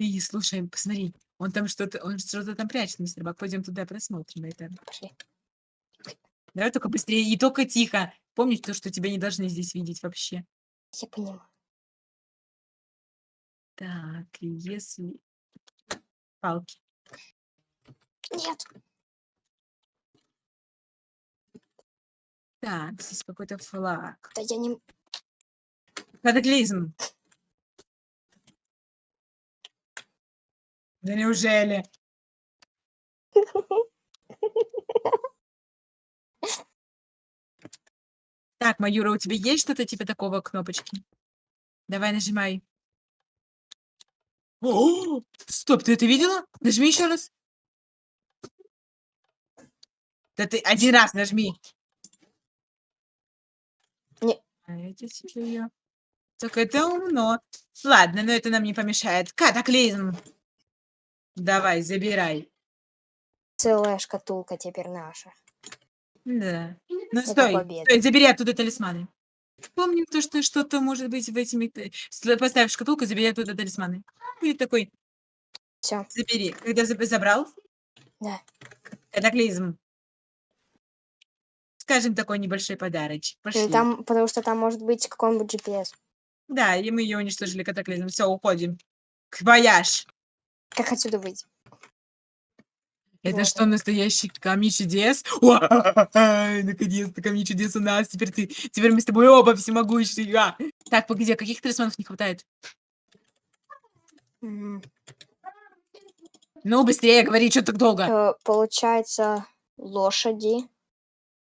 И слушай, посмотри, он там что-то, он что-то там прячет, мистер Бак. Пойдем туда просмотрим это. Пошли. Давай только быстрее и только тихо. Помни то, что тебя не должны здесь видеть вообще. Я понимаю. Так, если... Палки. Нет. Так, здесь какой-то флаг. Да я не... Катаклизм. Да неужели? Так, Маюра, у тебя есть что-то типа такого кнопочки? Давай нажимай. О, стоп, ты это видела? Нажми еще раз. Да ты один раз нажми. Не. А. Так это умно. Ладно, но это нам не помешает. Катаклизм. Давай, забирай. Целая шкатулка теперь наша. Да. Ну Это стой, победа. стой, забери оттуда талисманы. Помним то, что что-то может быть в этими... Поставь шкатулку, забери оттуда талисманы. Будет такой, Все. забери. Когда заб- забрал, Да. катаклизм. Скажем, такой небольшой подарочек. Пошли. Ну, Там, потому что там может быть какой-нибудь GPS. Да, и мы ее уничтожили катаклизм. Все, уходим. Вояж. Как отсюда выйти? Это Вот что, настоящий камень чудес? Наконец-то камень чудес у нас. Теперь ты, теперь мы с тобой оба всемогущие. А. Так, погоди, а каких талисманов не хватает? Ну, быстрее говори, что так долго. э, Получается, лошади.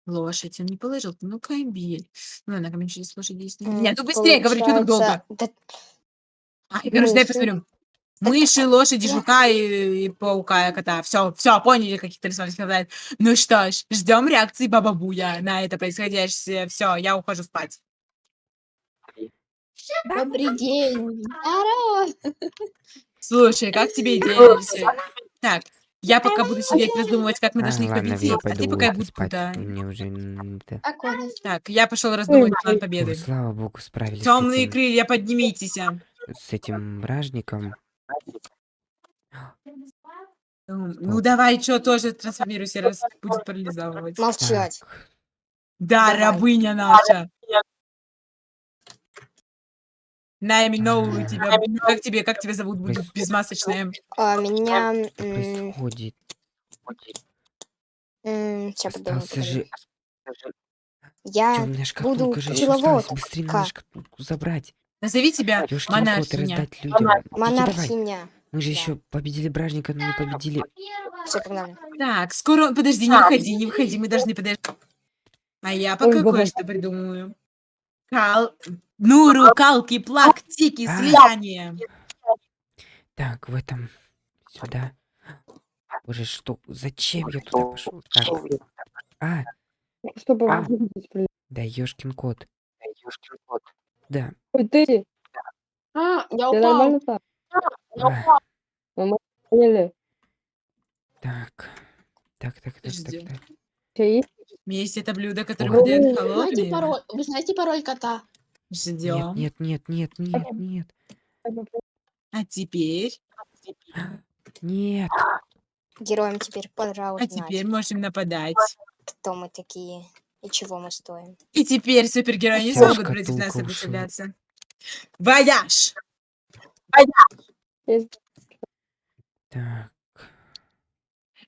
Лошадь, он не положил. Ну, кабель. Ну, ладно, камень чудес лошади есть. Нет, ну быстрее говори, что так долго. Да Ай, короче, дай посмотрю. Мыши, лошади, жука и, и паука, и кота. Все, все, поняли, каких талисманов хватает. Ну что ж, ждем реакции Баба Буя на это происходящее. Все, я ухожу спать. Добрый день. Здорово. Слушай, как тебе идея? Так, я пока буду сидеть раздумывать, как мы А, должны их победить, а ты пока будь куда. Так, я пошел раздумывать план победы. слава богу, справились Темные крылья, поднимитесь. с этим бражником. Ну давай, что тоже трансформируйся, раз будет парализовывать. Молчать. Да, Давай. рабыня наша. Наименовываю тебя. Как тебе, как тебя зовут? Будет безмасочная. А, меня... происходит? Сейчас подумаю. Остался же... Я... Буду осталась. Быстрее надо ска. шкатулку забрать. Назови тебя Ёшкин кот, монархиня. раздать людям. Давай. Монархиня. Мы же да. еще победили бражника, но не победили. Все, погнали. Так, скоро... он- Подожди, не выходи, не выходи, мы должны подождать. А я пока кое-что придумаю. Кал... Нуру, калки, плак, тики, А. слияние. Так, в этом... Сюда. Боже, что? Зачем я туда пошел? Так. А, Чтобы А. выглядеть при- да ёшкин кот. Да. Ой, ты, А, я я упал. нормально так? А, Поняли? так. Так, так, так, так, так. Чё есть? Есть это блюдо, которое Ой. выдает Знаете холодные. пароль? Вы знаете пароль кота? Ждем. Нет, нет, нет, нет, нет, нет. А теперь... Нет. Героям теперь А пожалуйста, теперь можем нападать. кто мы такие и чего мы стоим. И теперь супергерои не смогут против нас сопротивляться. Вояж! Есть. Так.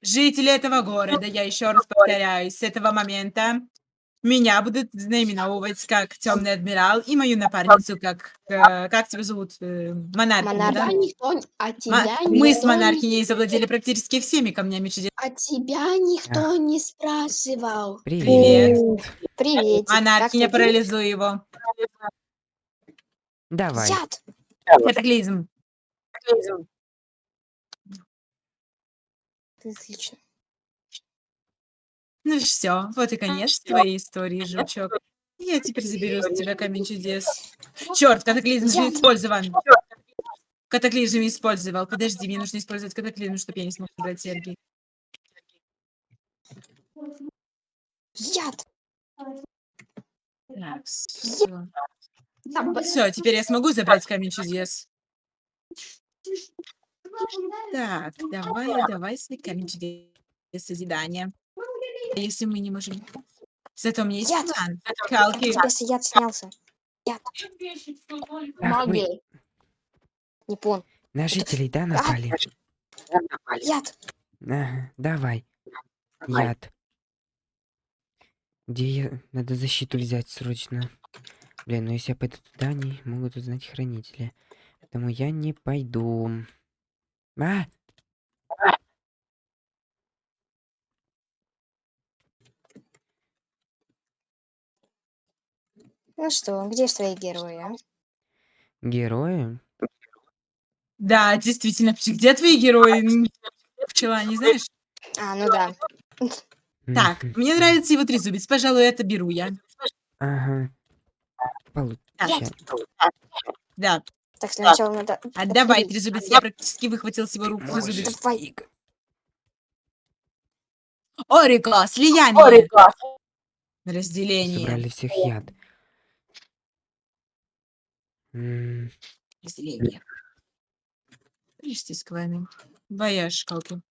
Жители этого города, я еще раз повторяюсь, с этого момента меня будут наименовывать как темный адмирал и мою напарницу как... э, как тебя зовут? Э, монархиня, Монарх. да? Никто, а Ма- тебя Мы с никто не- монархиней завладели практически всеми камнями чудес. А тебя никто не спрашивал. Привет. Привет. Монархиня, парализуй его. Давай. Яд. Катаклизм. Отлично. Ну все, вот и конец твоей истории, жучок. Я теперь заберу с тебя камень чудес. Черт, катаклизм же использован. Катаклизм использовал. Подожди, мне нужно использовать катаклизм, чтобы я не смог забрать серьги. Яд. Так, все. Все, теперь я смогу забрать камень чудес. Так, давай, давай с веками чудес созидания. Если мы не можем... Зато у меня есть Яд! план. Тебя с- яд снялся? Мы Магия. Не понял. на жителей, да, напали? Яд! Ага, давай. Яд. Где я... Надо защиту взять срочно. Блин, ну если я пойду туда, они могут узнать хранители. Поэтому я не пойду. А! Ну что, где ж твои герои, а? Герои? Да, действительно. Где твои герои? М, Пчела, не знаешь? А, ну да. Так, мне нравится его трезубец. Пожалуй, это беру я. Ага. Получай. Да. Так, сначала надо... Отдавай отпилить. трезубец. Я практически выхватил с его рук трезубец. Давай. Орика, слияние. Разделение. Собрали всех яд. М, Разделение. Пришли с вами. Вояж, шкалки.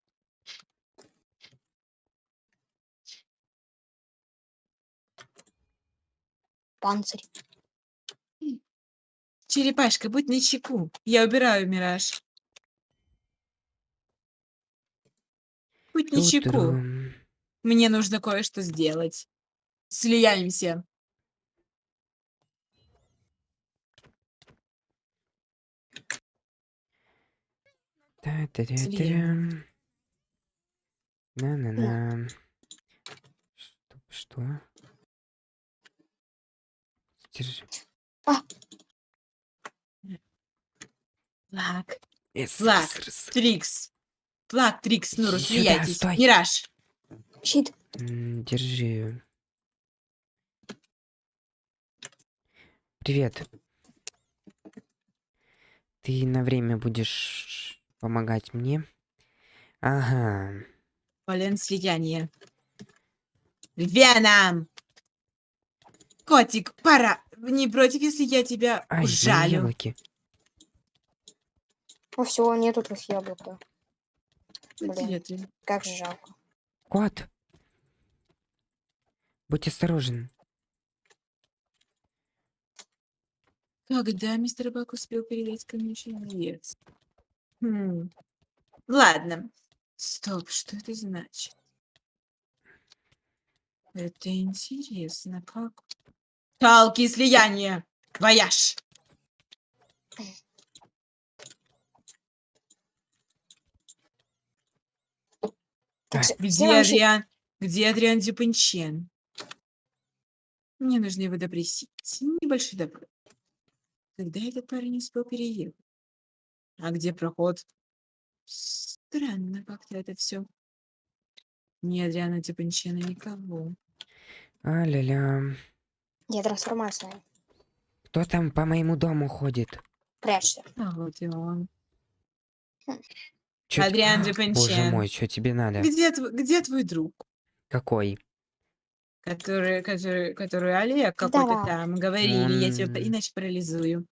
Панцирь. Черепашка, будь начеку. Я убираю мираж. Будь начеку. ту-трум. Мне нужно кое-что сделать. Слияемся. Та-та-та-та-рам. На-на-на. Что? Что? Держи. Флаг. Эс, Флаг. эс, эс. Трикс. Флаг, Трикс, Нуру, Сюда, слияйтесь. стой. Мираж. Щит. Держи. Привет. Ты на время будешь помогать мне? Ага. Полен слияние. Веном! Котик, пора. Не против, если я тебя Ай, мои ужалю. яблоки. Ну все, нету твоих яблок. да. Блин. Где ты? Как же жалко. Кот. Будь осторожен. Когда мистер Бак успел передать ко мне? Хм. Ладно. Стоп, что это значит? Это интересно, как? Талки слияние. Вояж. Так, Где. Адриан? Где Адриан Дюпенчен? Мне нужно его допросить. Небольшой допрос. Когда этот парень успел переехать? А где проход? Странно как-то это все. Ни Адриана Дюпенчена, никого. А-ля-ля. Я трансформация. Кто там по моему дому ходит? Прячься. А вот и он. Чё т- Адриан Боже Дюпенчен. мой, что тебе надо? Где, тв- где твой друг? Какой? Который, который, который Олег какой-то Да. там. Говорили, я тебя иначе парализую.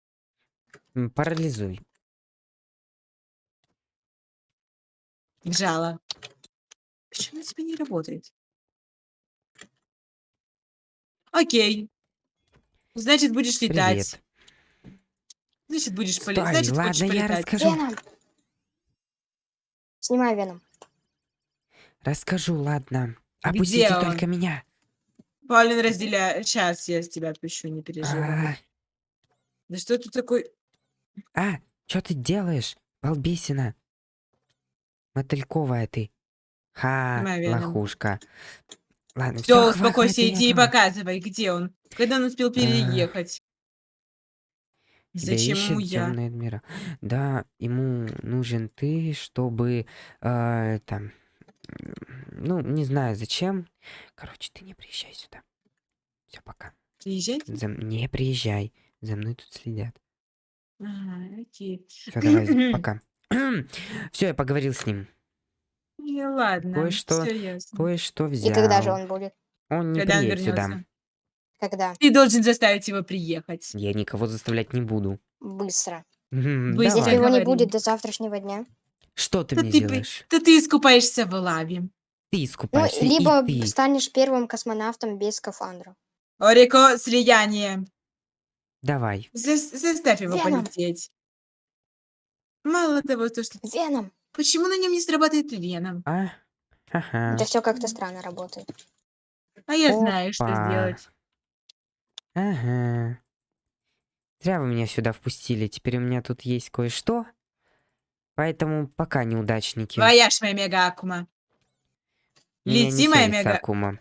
Парализуй. Жало. Почему у тебя не работает? Окей. Значит, будешь летать. Привет. Значит, будешь полетать. Значит, хочешь ладно, я полетать. расскажу. Веном. Снимай Веном. Расскажу, ладно. Где Опустите он? только меня. Паулин, разделяй. Сейчас я с тебя отпущу, не переживай. А, Да что ты такой... а, что ты делаешь? Балбесина. Мотыльковая ты. Ха, веном. лохушка. Ладно, Все, все, успокойся, иди и показывай, где он. Когда он успел переехать. Зачем ему я? Адмирал. Да, ему нужен ты, чтобы э, там, ну не знаю зачем. Короче, ты не приезжай сюда. Все, пока. Приезжать? За Не приезжай. За мной тут следят. Ага, окей. Все, давай, пока. Все, я поговорил с ним. Ну, ладно, Кое-что-. Кое-что И взял. когда же он будет? Он не Когда он приедет сюда. вернется? Когда? Ты должен заставить его приехать. Я никого заставлять не буду. Быстро. Быстро Если его не будет до завтрашнего дня, Что ты Да мне ты, делаешь? да ты искупаешься в лаве. Ты Ну, искупаешься, либо и ты. станешь первым космонавтом без скафандра. Орико, слияние. Давай. Зас- заставь его Веном. полететь. Мало того, то, что... Веном. Почему на нем не срабатывает веном? А? Ага. Это все как-то странно работает. А я знаю, что Опа. сделать. Ага. Зря вы меня сюда впустили. Теперь у меня тут есть кое-что. Поэтому пока неудачники. Вояж, моя мега Акума. Меня не Лети, моя мега... Акума.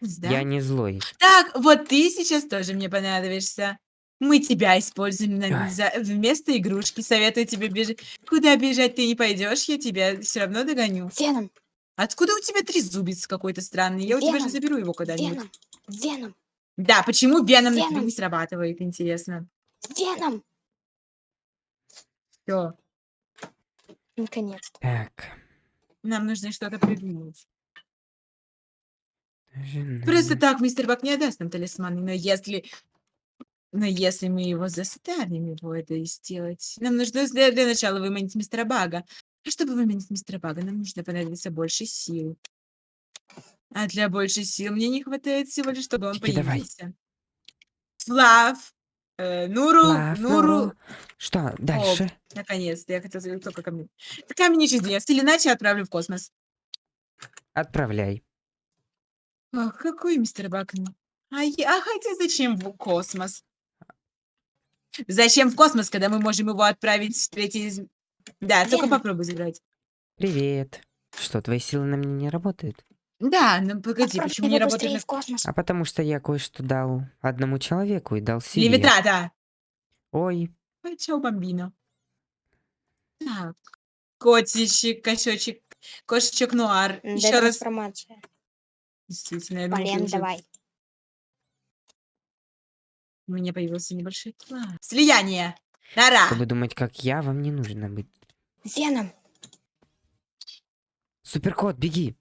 Да? Я не злой. Так, вот ты сейчас тоже мне понадобишься. Мы тебя используем на- за- вместо игрушки. Советую тебе бежать. Куда бежать ты не пойдешь, я тебя все равно догоню. Веном. Откуда у тебя трезубец какой-то странный? Я у тебя же Веном. заберу его когда-нибудь. Веном. Веном. Да, почему веном на тебя Веном. не срабатывает, интересно. Веном. Все, Наконец-то. Так. нам нужно что-то придумать. Просто так мистер Бак не отдаст нам талисманы, но если... Но если мы его заставим его это сделать, нам нужно для, для начала выманить мистера Бага. А чтобы выманить мистера Бага, нам нужно понадобится больше сил. А для большей сил мне не хватает всего лишь, чтобы он давай. появился. Флав, э, Нуру, Флаф, Нуру, Нуру. Что дальше? наконец-то, я хотела сказать только ко мне. Камень не чудес, или иначе отправлю в космос. Отправляй. Ах, какой мистер Бак? А, я, а хотя зачем в космос? Зачем в космос, когда мы можем его отправить в третий... Да, только Веном. попробуй забрать. Привет. Что, твои силы на мне не работают? Да, ну погоди, Отправь почему не работает... на- в космос. А потому что я кое-что дал одному человеку и дал себе. Левитрата! Ой, Ой, Чао, бомбино. Так, котичек, кошечек, кошечек нуар. М, Еще раз. Действительно, я Полен, давай. У меня появился небольшой план. Слияние! Нара! чтобы думать, как я, вам не нужно быть. Веном. Суперкот, беги!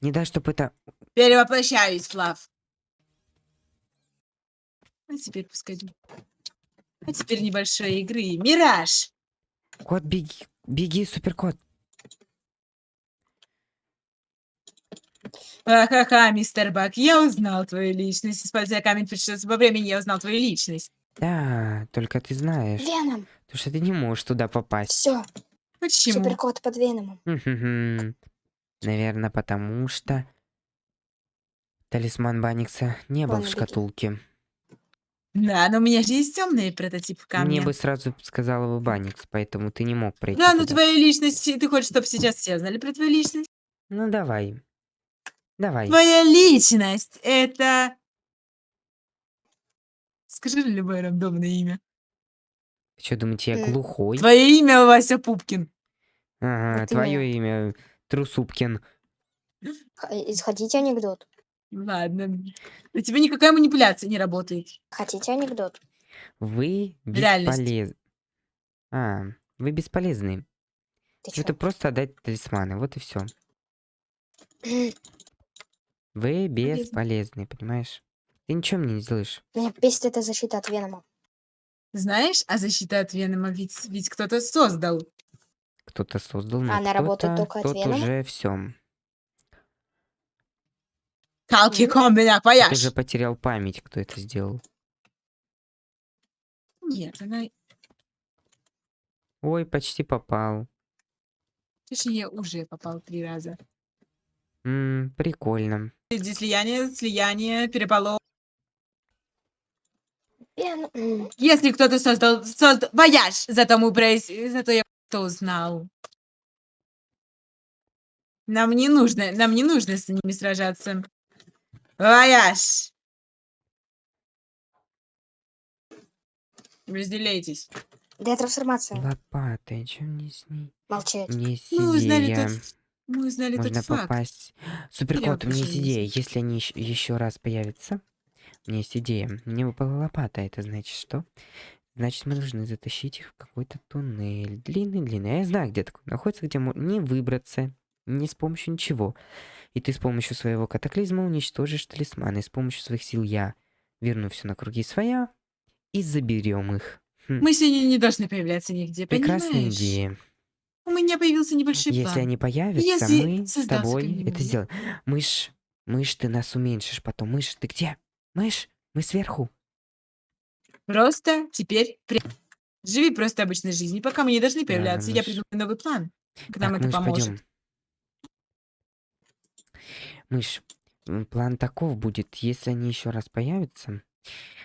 Не дай, чтобы это... Перевоплощаюсь, Флав. А теперь пускай... А теперь небольшой игры. Мираж! Кот, беги! Беги, суперкот! Ха-ха-ха, мистер Бак, я узнал твою личность. Используя камень путешествия во времени, я узнал твою личность. Да, только ты знаешь, Веном. то что ты не можешь туда попасть. Все. Почему? Суперкот под Веномом. Наверное, потому что талисман Баникса не был Ладно, в беги. шкатулке. Да, но у меня же есть темный прототип камня. Мне бы сразу сказала бы Баникс, поэтому ты не мог пройти Да, ну туда. твоя личность, ты хочешь, чтобы сейчас все знали про твою личность? Ну давай. Давай. Твоя личность — это... Скажи любое рандомное имя. Что, думаете, я М. глухой? Твое имя Вася Пупкин. Ага, Вот твое имя Трусупкин. Х- э, Хотите анекдот? Ладно. У тебя никакая манипуляция не работает. Хотите анекдот? Вы Реальность. бесполезны. А, вы бесполезны. Ты чё? Это просто отдать талисманы, вот и все. Вы бесполезны, понимаешь? Ты ничего мне не сделаешь. Меня бесит эта защита от Венома. Знаешь, а защита от Венома ведь, ведь кто-то создал. Кто-то создал, но Она работает кто-то- только от тот Венома? уже все. Калки Мгм. комбина, пояш. уже потерял память, кто это сделал. Нет, она... Ой, почти попал. Точнее, уже попал три раза. М, прикольно. Здесь слияние, слияние, переполох. М, Если кто-то создал... создал... Вояж! Зато мы произ... Зато я кто узнал. Нам не нужно, нам не нужно с ними сражаться. Вояж! Разделяйтесь. Детрансформация. Лопатой, чем мне с ней? Молчать. Мне есть Мы узнали идея. Мы узнали Можно тот факт. попасть. Суперкот, у меня есть идея. Если они еще раз появятся, у меня есть идея. Мне выпала лопата. Это значит что? Значит, мы должны затащить их в какой-то туннель. Длинный-длинный. А я знаю, где такой находится, где можно не выбраться, не с помощью ничего. И ты с помощью своего катаклизма уничтожишь талисманы. И с помощью своих сил я верну все на круги своя и заберем их. Хм, Мы сегодня не должны появляться нигде, Прекрасная понимаешь? идея. У меня появился небольшой Если план. они появятся, Если мы с тобой это сделаем. Мышь, мышь, ты нас уменьшишь потом. Мышь, ты где? Мышь, мы сверху. Просто теперь пря- живи просто обычной жизнью, пока мы не должны появляться. Я мышь. придумаю новый план. К нам Так, это мышь, поможет. пойдем. Мышь, план таков будет, если они еще раз появятся,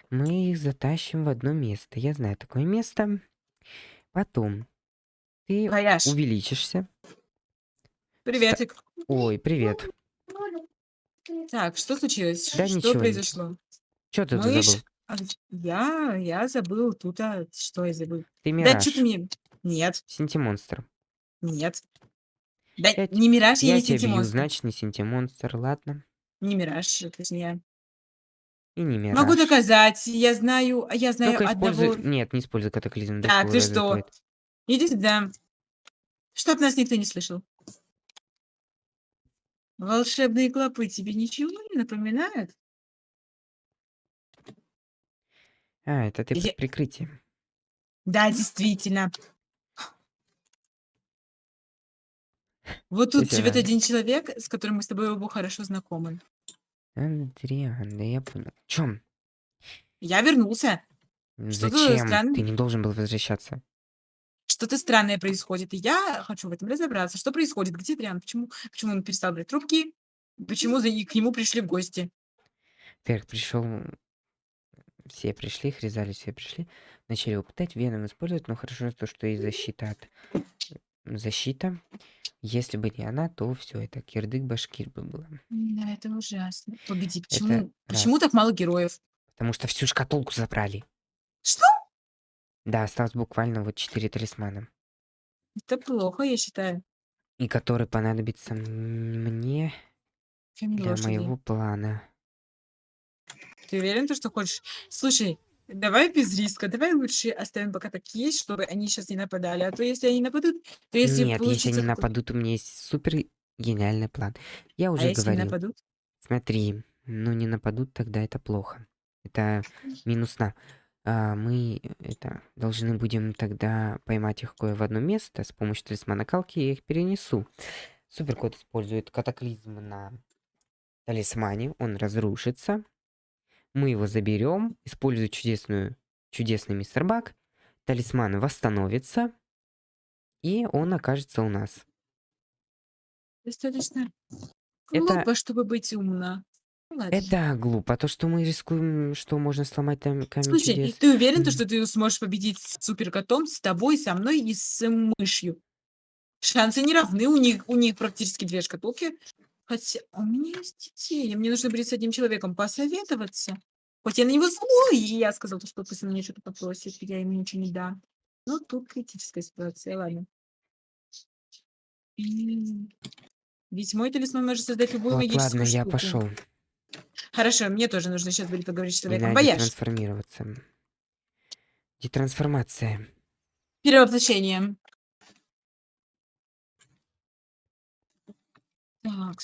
мы их затащим в одно место. Я знаю такое место. Потом ты Вояж, увеличишься. приветик. Ой, привет. Так, что случилось? Да что ничего, произошло? Что ты Мышь? забыл? А, Я, я забыл тут, а что я забыл? Ты Да Мираж. что ты мне... Нет, Синтимонстр. нет. Да Я не Мираж, я, Я не тебя бью, Синтимонстр. значит, не Синтимонстр, ладно. Не Мираж, точнее. И не Мираж. Могу доказать, я знаю, я знаю Только используй... одного... Нет, не используй катаклизм. Так, ты что? разлетает. Иди сюда. Чтоб нас никто не слышал. Волшебные клопы тебе ничего не напоминают? А, это ты Я- под прикрытием. Да, действительно. Вот тут живет один человек, с которым мы с тобой оба хорошо знакомы. Андриан, да я понял. Чем? Я вернулся. Зачем? Ты не должен был возвращаться. Что-то странное происходит, и я хочу в этом разобраться. Что происходит? Где Триан? Почему, почему он перестал брать трубки? Почему за... и к нему пришли в гости? Первых пришел... Все пришли, хризали все пришли. Начали пытать, веном использовать, но хорошо то, что есть защита от... Защита. Если бы не она, то все это кирдык-башкир бы было. Да, это ужасно. Погоди, почему, раз. почему так мало героев? Потому что всю шкатулку забрали. Что? Да, осталось буквально вот четыре талисмана. Это плохо, я считаю. И который понадобится м- мне Камень для лошади. моего плана. Ты уверен, то, что хочешь? Слушай, давай без риска, давай лучше оставим пока так есть, чтобы они сейчас не нападали. А то если они нападут, то если Нет, если получится они какой- нападут, у меня есть супер гениальный план. Я А уже если не говорил. нападут? Смотри, ну не нападут, тогда это плохо. Это минус нам. А, мы это должны будем тогда поймать их кое в одно место с помощью талисмана Калки, я их перенесу. Суперкот использует катаклизм на талисмане, он разрушится. Мы его заберем, используя чудесную, чудесный мистер Бак. Талисман восстановится, и он окажется у нас. Достаточно Это- глупо, чтобы быть умна. Это глупо, то что мы рискуем, что можно сломать там камень Слушай, чудес. ты уверен, то, Мгм. что ты сможешь победить с суперкотом, с тобой, со мной и с мышью? Шансы не равны, у них, у них практически две шкатулки. Хотя у меня есть идея, мне нужно будет с одним человеком посоветоваться. Хоть я на него злой, и я сказал, что пусть он мне что-то попросит, я ему ничего не дам. Но тут критическая ситуация, ладно. М, Ведь мой талисман может создать любую Вот, магическую ладно, я штуку. пошел. Хорошо, мне тоже нужно сейчас будет поговорить с человеком. Надо Бояж, трансформироваться. Детрансформация. перевоплощение. Так.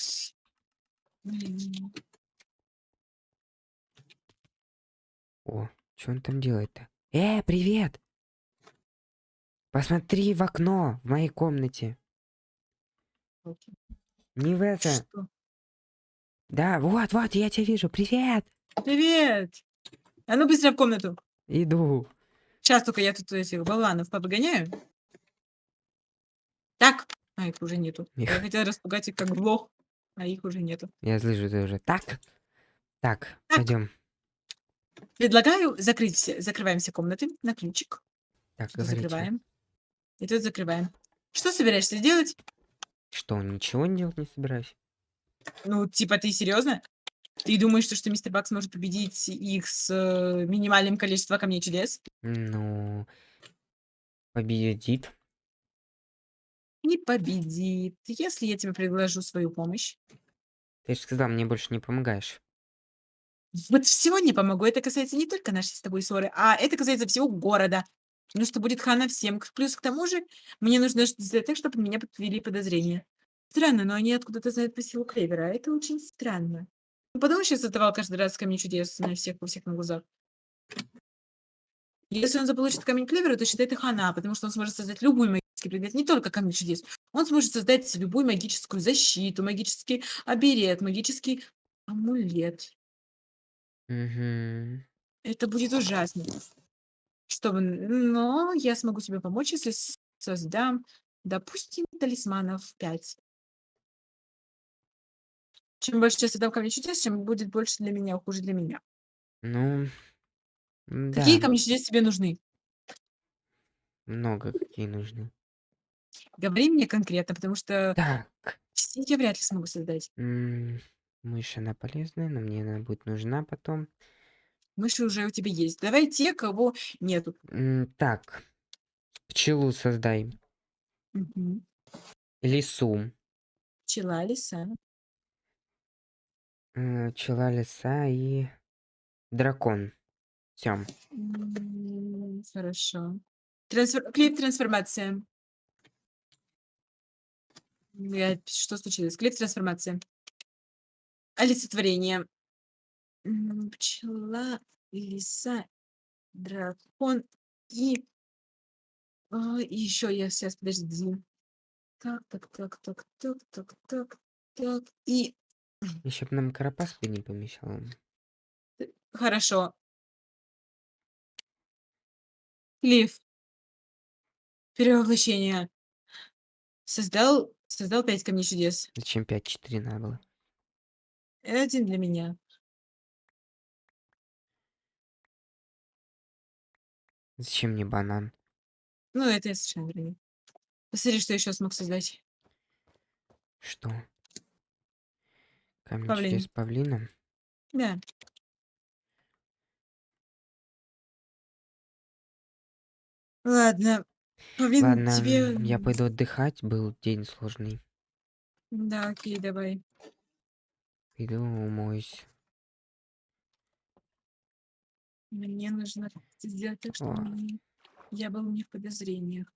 О, что он там делает-то? Э, привет! Посмотри в окно в моей комнате. Не в это. Что? Да, вот, вот, я тебя вижу. Привет! Привет! А ну быстро в комнату. Иду. Сейчас только я тут этих болванов попогоняю. Так. А, их уже нету. Их. Я хотела распугать их как блох, а их уже нету. Я слышу ты уже. Так. Так, Так. пойдем. Предлагаю закрыть все, закрываем все комнаты на ключик. Так, говорите. закрываем. И тут закрываем. Что собираешься сделать? Что, ничего не делать не собираюсь? Ну, типа, ты серьезно? Ты думаешь, что, что мистер Бак сможет победить их с э, минимальным количеством камней чудес? Ну, победит. Не победит. Если я тебе предложу свою помощь. Ты же сказал, мне больше не помогаешь. Вот всего не помогу. Это касается не только нашей с тобой ссоры, а это касается всего города. Ну, что будет хана всем. Плюс к тому же, мне нужно сделать так, чтобы меня подвели подозрения. Странно, но они откуда-то знают по силу Клевера. а Это очень странно. Ну, подумай, сейчас задавал каждый раз камни чудес на всех, у всех на глазах. Если он заполучит камень Клевера, то считай это хана, потому что он сможет создать магическую магический предмет, не только камень чудес. Он сможет создать любую магическую защиту, магический оберег, магический амулет. Мгм. Это будет ужасно. Чтобы, но я смогу тебе помочь, если создам, допустим, талисманов 5. Чем больше я создам камней чудес, чем будет больше для меня, хуже для меня. Ну, Какие да, камни чудес тебе нужны? много какие нужны. Говори мне конкретно, потому что Так, все я вряд ли смогу создать. м, мышь, она полезная, но мне она будет нужна потом. Мыши уже у тебя есть. Давай те, кого нету. М, Так, пчелу создай. Мгм. Лису. Пчела, лиса. Э, Пчела, лиса и дракон. Все. М, Хорошо. Трансфер... Клип трансформация. Я... Что случилось? Клип трансформация. Олицетворение. М, Пчела, лиса, дракон и... а, еще я сейчас, подожди. Так, так, так, так, так, так, так, так. И Еще бы нам карапас бы не помешал. хорошо. Клифф. Перевоплощение. Создал, создал пять камней чудес. Зачем 5-4 надо было? Один для меня. Зачем мне банан? Ну, это я совершенно верно. Посмотри, что еще смог создать. Что? Камень Павлин. чудес павлина? Да. Ладно. Павлин, Ладно, тебе... я пойду отдыхать, был день сложный. Да, окей, давай. Иду умоюсь. Мне нужно сделать так, чтобы О. я был не в подозрениях.